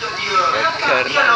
Tuh dia. Dia lorong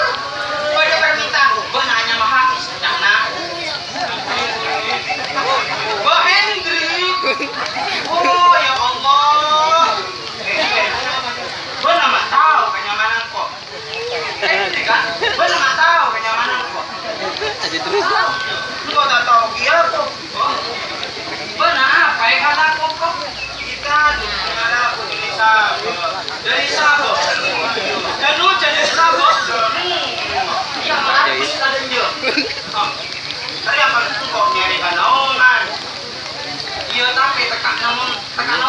오, 영어.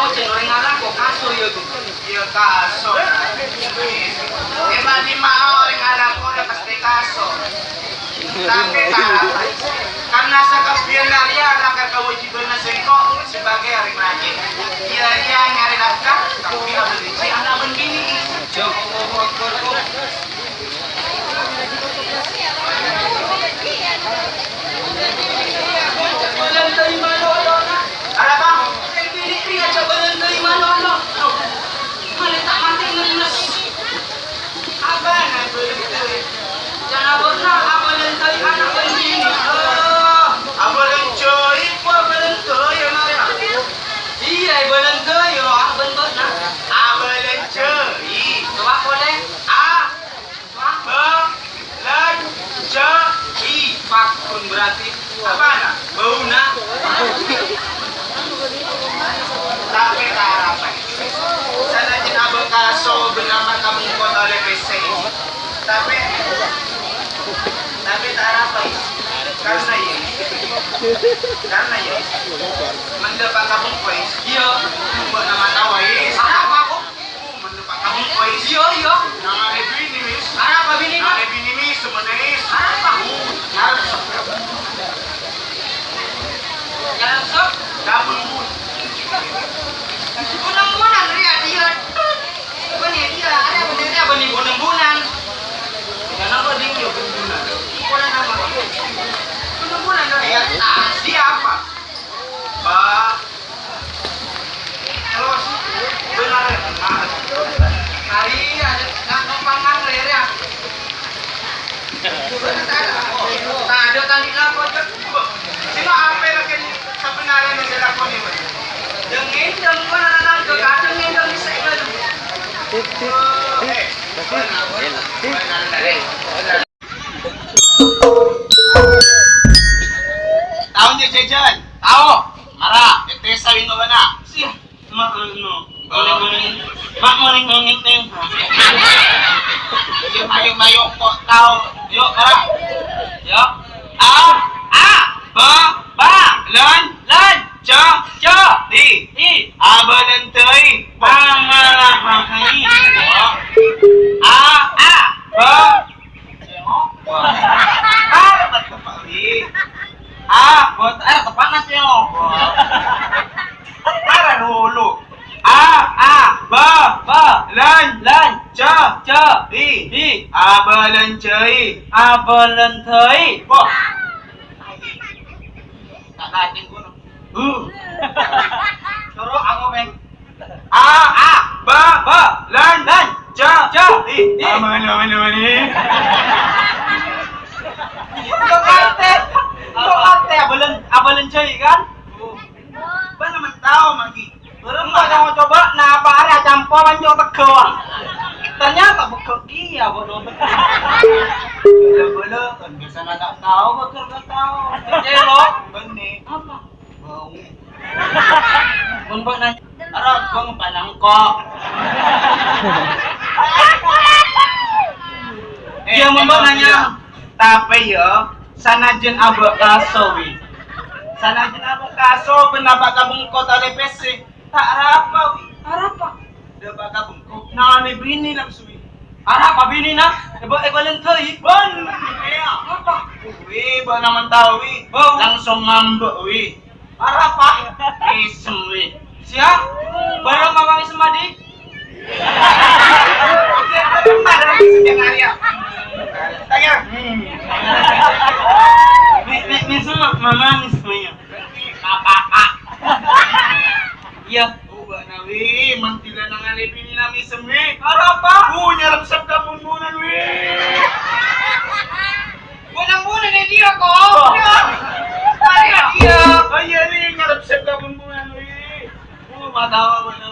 Tekan namun cenderung ngalah kok kaso ya tuh. Iya kaso. Emang di mau pasti kaso. Tapi karena sekabian dari anak kewajiban sengkok sebagai rajin. Iya iya nyari nafkah tapi dici anak bendini. Ya kok. Belum terima doa Ada bang, saya pilih dia coba belum terima doa Mana tak mati ngenes Apa nak belum terima Jangan pernah apa belum terima anak begini Apa belum cuy, apa belum terima Iya, belum terima, ah bentuk nak Ah belum cuy Coba boleh, ah Belum cuy Fakun berarti apa? Bau nak? Tapi tak apa. Sana din abang kaso bernama kamu kota oleh PC. Tapi tapi tak apa. Karena ya. Karena ya. Mendapat kamu kuis. Iya. Buat nama tawa ya. Apa aku? Mendapat kamu kuis. Iya iya. Nama lebih ini mis. Apa bini? Nama lebih ini mis sebenarnya. Apa? Harus. Lapor. Sino apa lagi sebenarnya yang dilakon ini? Dengin deng mana nang ke kadang ini deng bisa itu. Tahu dia jajan? Tahu. Marah. Itu saling nggak benar. Sih. Mak anu. Boleh boleh. Mak morning ngomong ning. Yuk ayo ayo kok tahu. Yuk marah. Yuk. Ah ah ba ba lan lan cha cha di di abalan tei pangalah hai a a ba ah tepat di ah buat air tepat nasi lo ada dulu a a ba ba lan lan cha cha di di abalan cei abalan tei Wah. Tak. Uh. A a ba ba lan lan cha cha di di. Aman aman aman ni. Kok ate? Kok ate abalan abalan cai kan? Ba naman tao magi. Belum mau coba coba na apa ada. Ternyata bekerja ya bodoh. Bela-bela kan biasa nak tahu bakal gak tahu. Benih. Apa? Bau. Nanya. Panangkok. Dia membak nanya. Tapi ya, sanajen abak kasowi. Sanajen abak kaso pendapat kabung kota DPC. Tak apa wi. Apa? Dapat kabung kok. Nah, ni bini lang suwi. Ara pa bini na? Lang toy. Bon. Apa? Wi, ba naman tahu wi. Langsung ngambek wi. Ara pa? Isem wi. Siap? Baru mawang isem adi? Tanya. Mi mi mi semua mama mi semuanya. Kakak. Iya. Nawi, alipin ni nami pumbunan wi. Dia ko. Kaya dia. Kaya ni nyarap sab ka pumbunan wi. මදාවම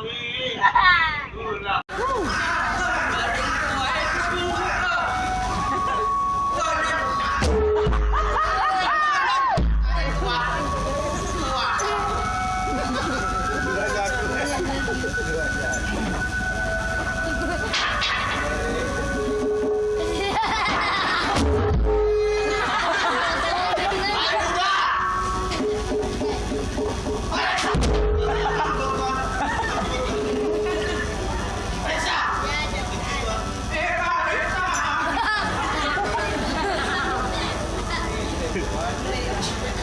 Wow.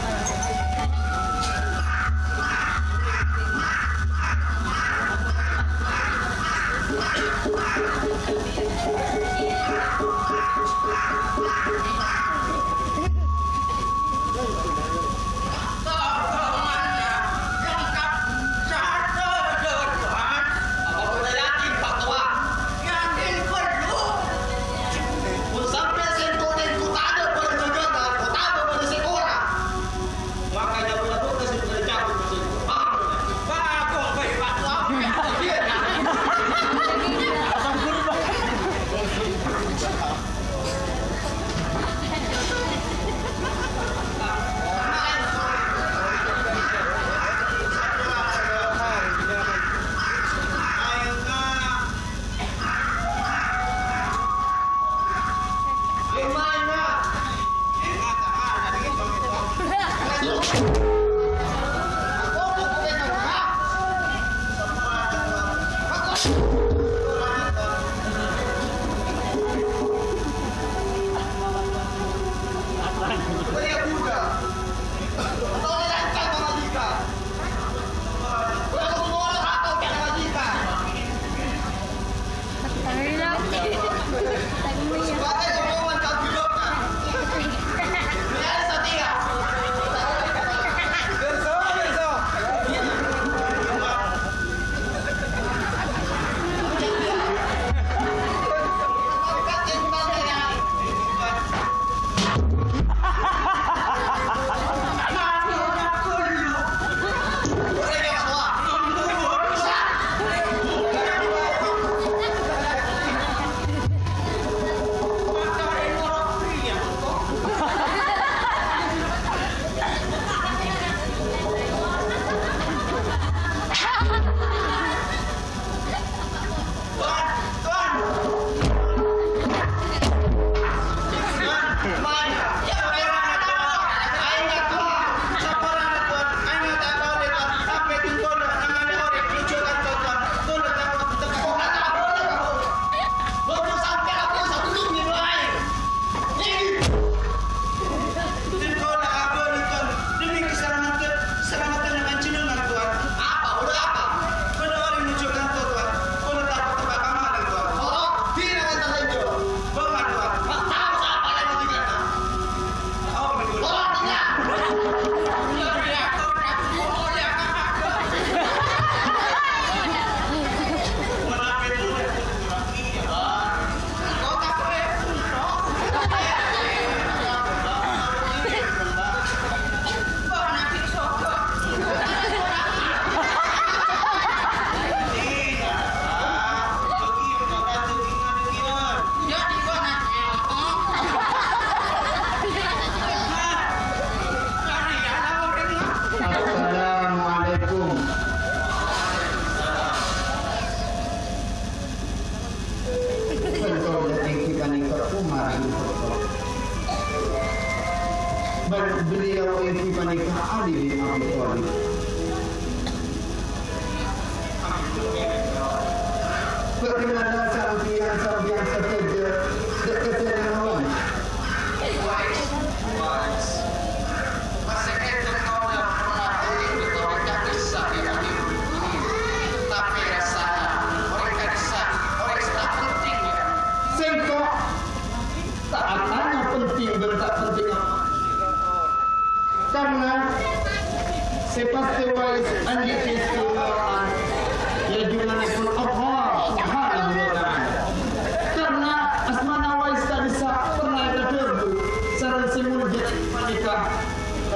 منزلة الملكة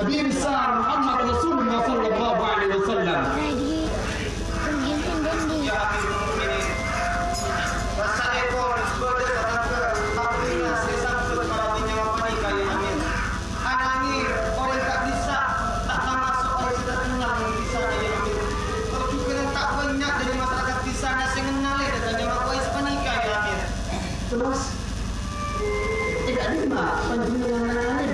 أبي بسار محمد رسول الله صلى الله عليه وسلم Terus tidak lima penjelasannya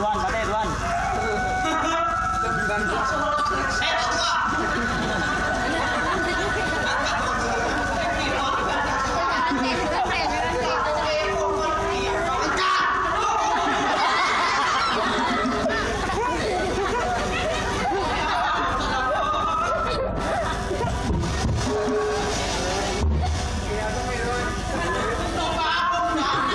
乱！打雷乱！哈哈哈哈哈！